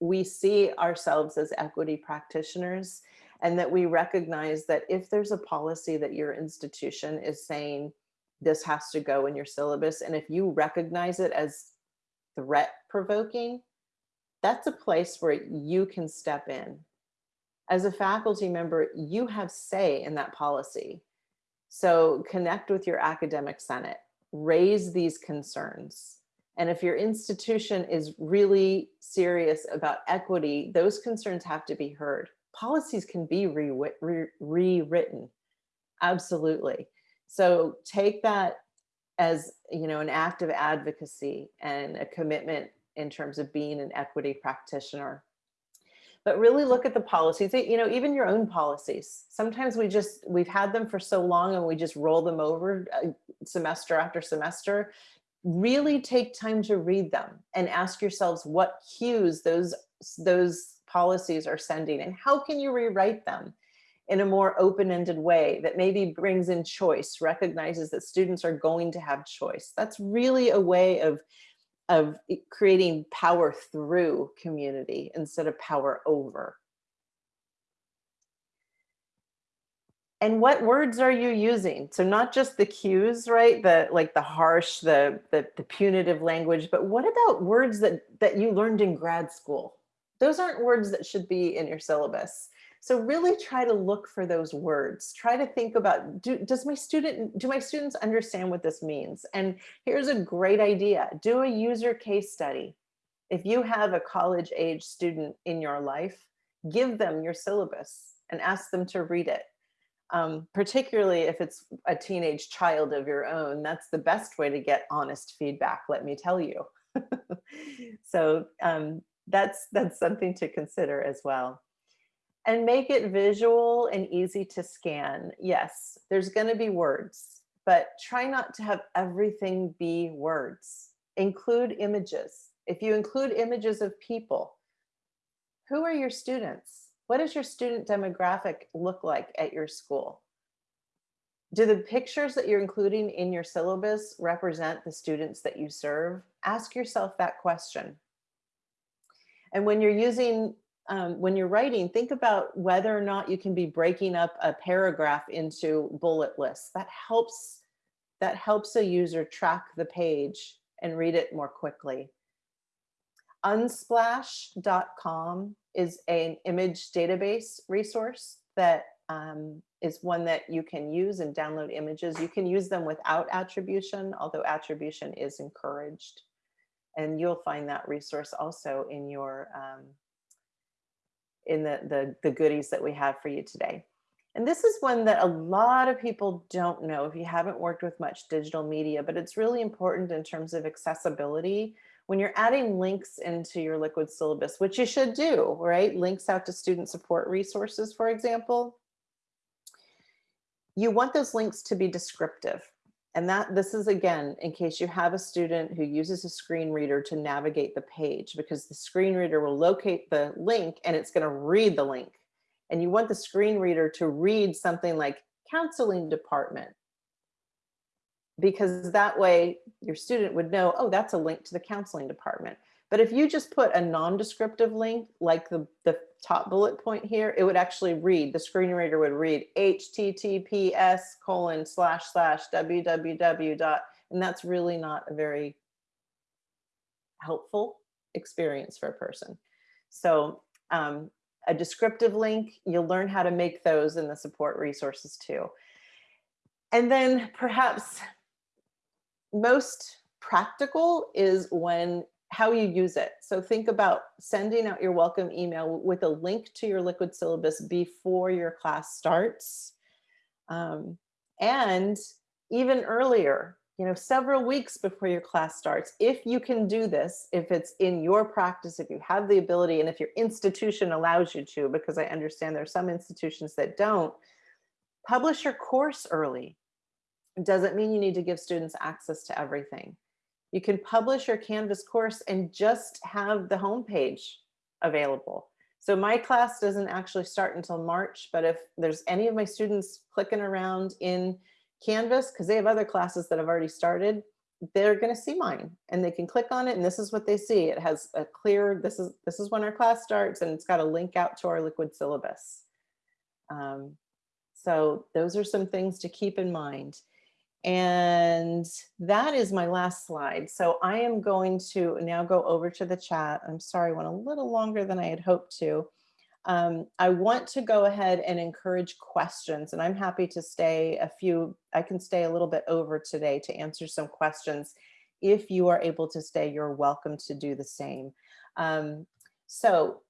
we see ourselves as equity practitioners and that we recognize that if there's a policy that your institution is saying this has to go in your syllabus, and if you recognize it as threat provoking, that's a place where you can step in. As a faculty member, you have say in that policy. So connect with your academic senate raise these concerns. And if your institution is really serious about equity, those concerns have to be heard. Policies can be rewritten, re absolutely. So take that as you know an act of advocacy and a commitment in terms of being an equity practitioner but really look at the policies, you know, even your own policies. Sometimes we just, we've had them for so long and we just roll them over uh, semester after semester. Really take time to read them and ask yourselves what cues those, those policies are sending and how can you rewrite them in a more open-ended way that maybe brings in choice, recognizes that students are going to have choice. That's really a way of of creating power through community instead of power over. And what words are you using? So not just the cues, right? The like the harsh, the, the, the punitive language, but what about words that, that you learned in grad school? Those aren't words that should be in your syllabus. So really try to look for those words. Try to think about, do, does my student, do my students understand what this means? And here's a great idea. Do a user case study. If you have a college age student in your life, give them your syllabus and ask them to read it. Um, particularly if it's a teenage child of your own, that's the best way to get honest feedback, let me tell you. <laughs> so um, that's, that's something to consider as well and make it visual and easy to scan. Yes, there's going to be words, but try not to have everything be words. Include images. If you include images of people, who are your students? What does your student demographic look like at your school? Do the pictures that you're including in your syllabus represent the students that you serve? Ask yourself that question. And when you're using um, when you're writing, think about whether or not you can be breaking up a paragraph into bullet lists. That helps, that helps a user track the page and read it more quickly. Unsplash.com is an image database resource that um, is one that you can use and download images. You can use them without attribution, although attribution is encouraged. And you'll find that resource also in your um, in the, the, the goodies that we have for you today. And this is one that a lot of people don't know if you haven't worked with much digital media, but it's really important in terms of accessibility. When you're adding links into your liquid syllabus, which you should do, right? Links out to student support resources, for example. You want those links to be descriptive. And that this is again, in case you have a student who uses a screen reader to navigate the page because the screen reader will locate the link and it's gonna read the link. And you want the screen reader to read something like counseling department because that way your student would know, oh, that's a link to the counseling department. But if you just put a non-descriptive link like the, the top bullet point here, it would actually read, the screen reader would read https colon slash slash www dot, and that's really not a very helpful experience for a person. So um, a descriptive link, you'll learn how to make those in the support resources too. And then perhaps most practical is when how you use it. So think about sending out your welcome email with a link to your liquid syllabus before your class starts. Um, and even earlier, you know, several weeks before your class starts, if you can do this, if it's in your practice, if you have the ability, and if your institution allows you to, because I understand there are some institutions that don't, publish your course early. Doesn't mean you need to give students access to everything you can publish your Canvas course and just have the homepage available. So my class doesn't actually start until March, but if there's any of my students clicking around in Canvas, because they have other classes that have already started, they're going to see mine and they can click on it and this is what they see. It has a clear, this is, this is when our class starts and it's got a link out to our liquid syllabus. Um, so those are some things to keep in mind. And that is my last slide. So I am going to now go over to the chat. I'm sorry, I went a little longer than I had hoped to. Um, I want to go ahead and encourage questions and I'm happy to stay a few, I can stay a little bit over today to answer some questions. If you are able to stay, you're welcome to do the same. Um, so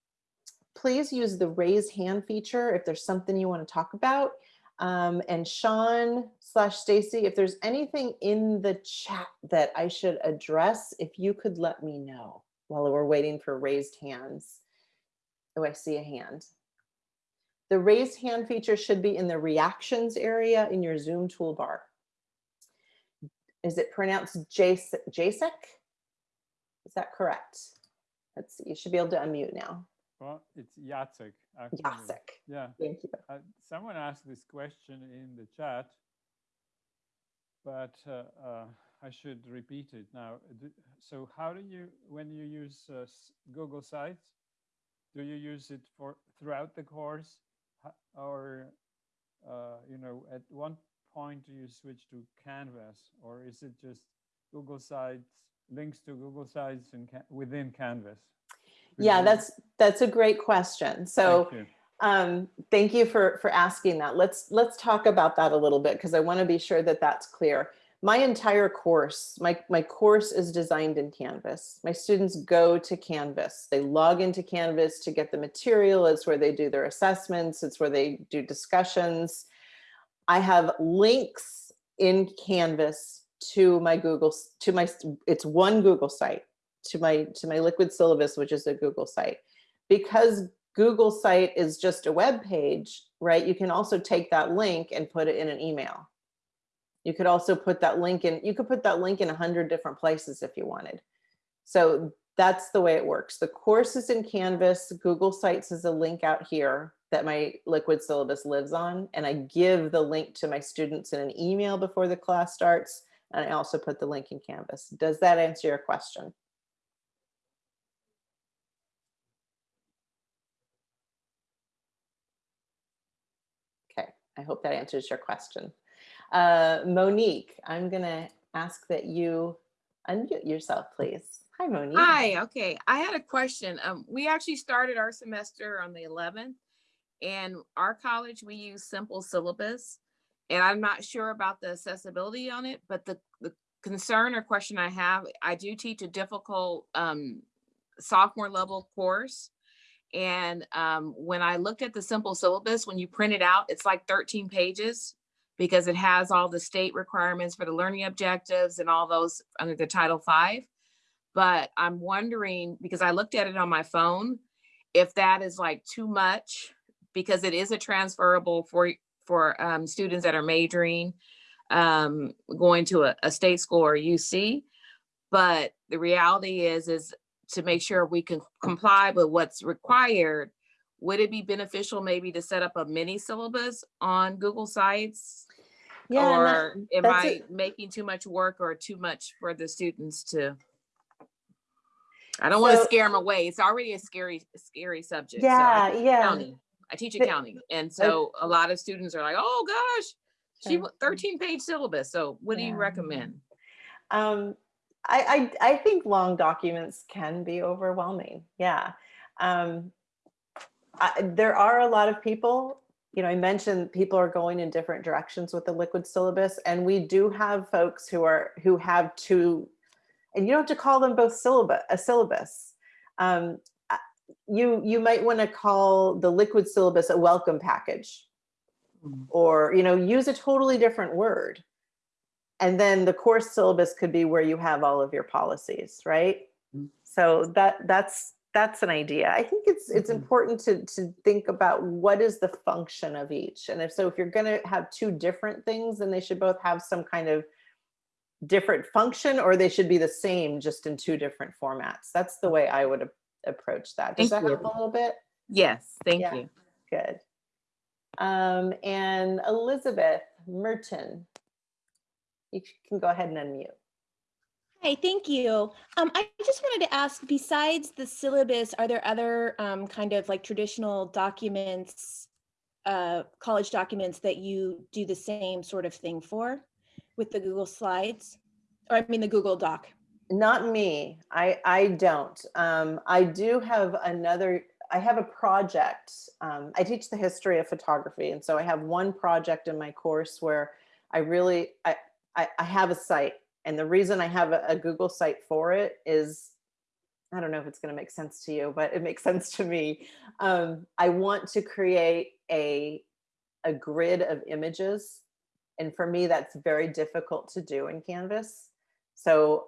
please use the raise hand feature if there's something you want to talk about. Um, and Sean slash Stacy, if there's anything in the chat that I should address, if you could let me know while we're waiting for raised hands. Oh, I see a hand. The raised hand feature should be in the reactions area in your Zoom toolbar. Is it pronounced Jasek? Is that correct? Let's see, you should be able to unmute now. Well, it's Jacek. Jacek. Yeah. Thank you. Uh, someone asked this question in the chat, but uh, uh, I should repeat it now. So how do you, when you use uh, Google Sites, do you use it for throughout the course or, uh, you know, at one point do you switch to Canvas or is it just Google Sites, links to Google Sites in, within Canvas? Yeah, that's that's a great question. So thank you. Um, thank you for for asking that. Let's let's talk about that a little bit because I want to be sure that that's clear. My entire course, my, my course is designed in Canvas. My students go to Canvas. They log into Canvas to get the material. It's where they do their assessments. It's where they do discussions. I have links in Canvas to my Google, to my, it's one Google site to my to my liquid syllabus, which is a Google site. Because Google site is just a web page, right? You can also take that link and put it in an email. You could also put that link in, you could put that link in a hundred different places if you wanted. So that's the way it works. The course is in Canvas, Google Sites is a link out here that my liquid syllabus lives on. And I give the link to my students in an email before the class starts. And I also put the link in Canvas. Does that answer your question? I hope that answers your question. Uh, Monique, I'm gonna ask that you unmute yourself, please. Hi, Monique. Hi, okay. I had a question. Um, we actually started our semester on the eleventh. And our college, we use simple syllabus. And I'm not sure about the accessibility on it, but the, the concern or question I have, I do teach a difficult um sophomore level course. And um, when I looked at the simple syllabus, when you print it out, it's like thirteen pages because it has all the state requirements for the learning objectives and all those under the Title V. But I'm wondering, because I looked at it on my phone, if that is like too much, because it is a transferable for, for um, students that are majoring, um, going to a, a state school or UC. But the reality is, is to make sure we can comply with what's required, would it be beneficial maybe to set up a mini syllabus on Google Sites? Yeah, and that- Or am I making too much work or too much for the students to? I don't want to scare them away. It's already a scary, scary subject. So Yeah, teach yeah. accounting. I teach accounting. And so a lot of students are like, oh gosh, she, Sure. 13 page syllabus. So what do you recommend? Um, I, I, I think long documents can be overwhelming. Yeah. Um, I, there are a lot of people, you know, I mentioned people are going in different directions with the liquid syllabus and we do have folks who are, who have two, and you don't have to call them both syllabus, a syllabus. Um, you, you might want to call the liquid syllabus a welcome package Mm. or, you know, use a totally different word. And then the course syllabus could be where you have all of your policies, right? Mm. So that that's that's an idea. I think it's it's Mhm. important to to think about what is the function of each. And if so, if you're going to have two different things, then they should both have some kind of different function, or they should be the same, just in two different formats. That's the way I would approach that. Does Thank that you. help a little bit? Yes, thank Yeah. you. Good. Um, and Elizabeth Merton, you can go ahead and unmute. Hi, thank you. Um, I just wanted to ask, besides the syllabus, are there other um, kind of like traditional documents, uh, college documents that you do the same sort of thing for with the Google Slides? Or I mean, the Google Doc? Not me. I I don't. Um, I do have another. I have a project. Um, I teach the history of photography, and so I have one project in my course where I really I I, I have a site, and the reason I have a, a Google site for it is I don't know if it's going to make sense to you, but it makes sense to me. Um, I want to create a a grid of images, and for me, that's very difficult to do in Canvas. So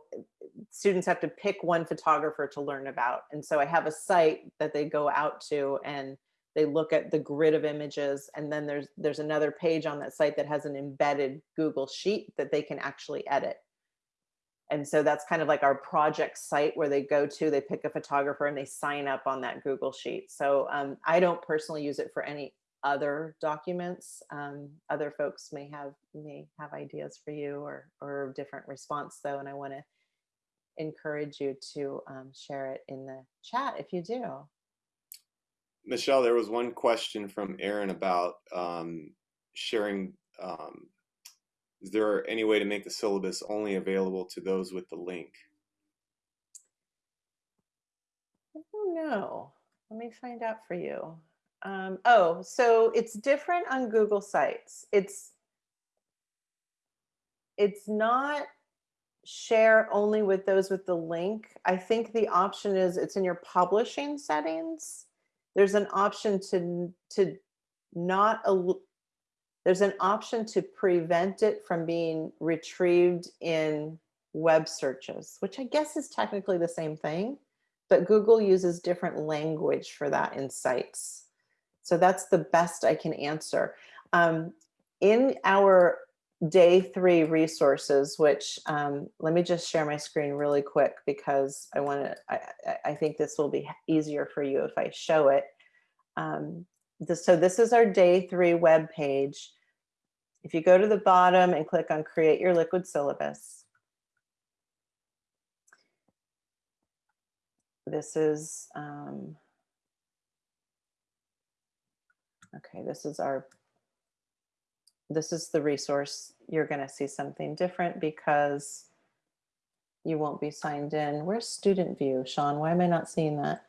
students have to pick one photographer to learn about. And so I have a site that they go out to and they look at the grid of images. And then there's there's another page on that site that has an embedded Google sheet that they can actually edit. And so that's kind of like our project site where they go to, they pick a photographer and they sign up on that Google sheet. So um, I don't personally use it for any other documents. Um, other folks may have may have ideas for you or or different response though, and I want to encourage you to um, share it in the chat if you do. Michelle, there was one question from Aaron about um, sharing. Um, is there any way to make the syllabus only available to those with the link? I don't know. Let me find out for you. Um, oh, so it's different on Google Sites. It's it's not share only with those with the link. I think the option is it's in your publishing settings. There's an option to to not there's an option to prevent it from being retrieved in web searches, which I guess is technically the same thing, but Google uses different language for that in sites. So that's the best I can answer. Um, in our day three resources, which um, let me just share my screen really quick because I want to, I, I- think this will be easier for you if I show it. Um, this, so this is our day three web page. If you go to the bottom and click on create your liquid syllabus, this is, um, okay, this is our this is the resource. You're going to see something different because you won't be signed in. Where's student view, Sean? Why am I not seeing that?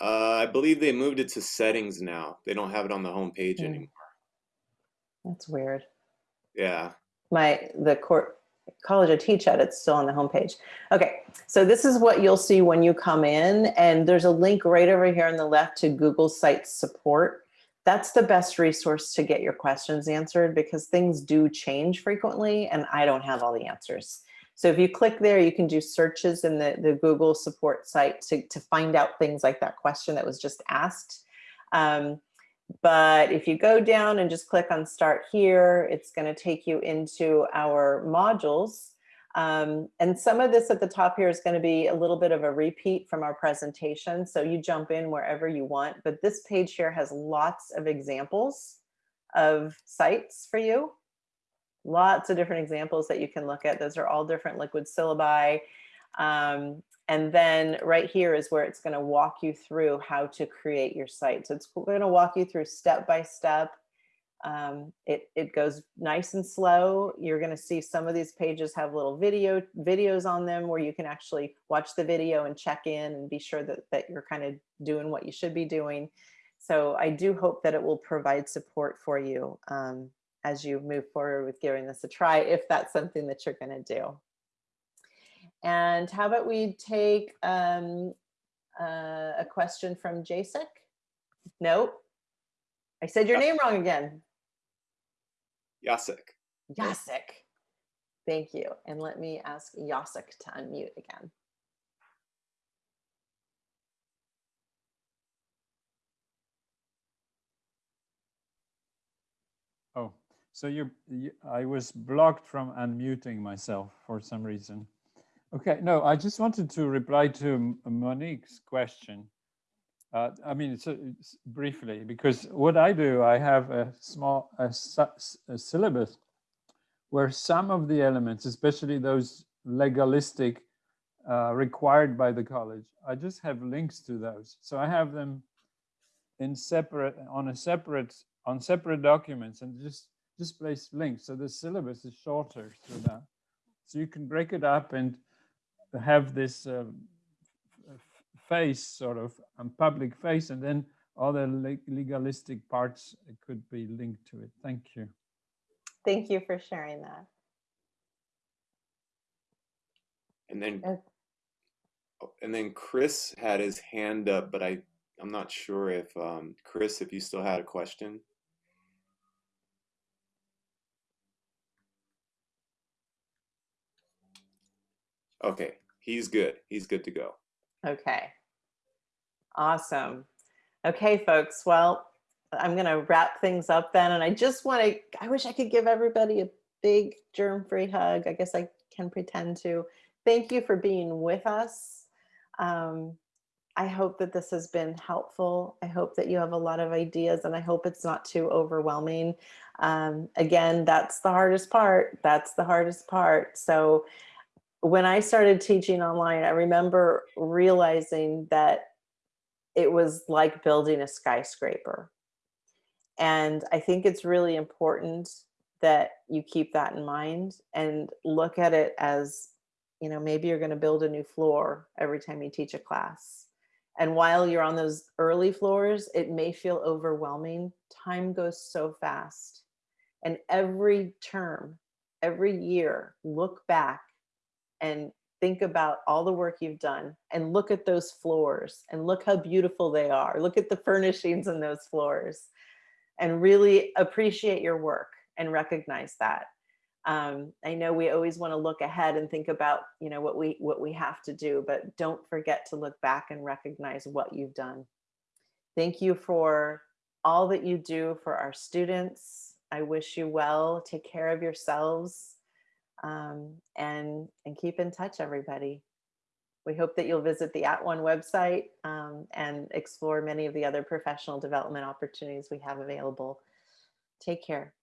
Uh, I believe they moved it to settings now. They don't have it on the home page Hmm. anymore. That's weird. Yeah. my the court college I teach at, it's still on the homepage. Okay, so this is what you'll see when you come in, and there's a link right over here on the left to Google Sites support. That's the best resource to get your questions answered because things do change frequently, and I don't have all the answers. So if you click there, you can do searches in the, the Google support site to, to find out things like that question that was just asked. Um, but if you go down and just click on start here, it's going to take you into our modules. Um, and some of this at the top here is going to be a little bit of a repeat from our presentation. So you jump in wherever you want. But this page here has lots of examples of sites for you. Lots of different examples that you can look at. Those are all different liquid syllabi. Um, and then right here is where it's going to walk you through how to create your site. So it's going to walk you through step by step. Um, it, it goes nice and slow. You're going to see some of these pages have little video videos on them where you can actually watch the video and check in and be sure that, that you're kind of doing what you should be doing. So I do hope that it will provide support for you um, as you move forward with giving this a try, if that's something that you're going to do. And how about we take um, uh, a question from Jasek? Nope. I said your name wrong again. Yasek. Yasek. Thank you. And let me ask Yasek to unmute again. Oh, so you, you, I was blocked from unmuting myself for some reason. Okay, no, I just wanted to reply to Monique's question. Uh, I mean, it's, it's briefly because what I do, I have a small a, a syllabus where some of the elements, especially those legalistic uh, required by the college, I just have links to those. So I have them in separate on a separate on separate documents and just just place links. So the syllabus is shorter through that. So you can break it up and have this uh, face sort of and public face and then other legalistic parts could be linked to it. Thank you. Thank you for sharing that. And then Uh, oh, and then Chris had his hand up, but I I'm not sure if um, Chris, if you still had a question. Okay, he's good. He's good to go. Okay. Awesome. Okay, folks. Well, I'm going to wrap things up then. And I just want to, I wish I could give everybody a big germ free hug. I guess I can pretend to. Thank you for being with us. Um, I hope that this has been helpful. I hope that you have a lot of ideas and I hope it's not too overwhelming. Um, again, that's the hardest part. That's the hardest part. So when I started teaching online, I remember realizing that it was like building a skyscraper. And I think it's really important that you keep that in mind and look at it as, you know, maybe you're going to build a new floor every time you teach a class. And while you're on those early floors, it may feel overwhelming. Time goes so fast. And every term, every year, look back and think about all the work you've done and look at those floors and look how beautiful they are. Look at the furnishings in those floors and really appreciate your work and recognize that. Um, I know we always want to look ahead and think about, you know, what we what we have to do, but don't forget to look back and recognize what you've done. Thank you for all that you do for our students. I wish you well. Take care of yourselves um, and and keep in touch, everybody. We hope that you'll visit the @ONE website um, and explore many of the other professional development opportunities we have available. Take care.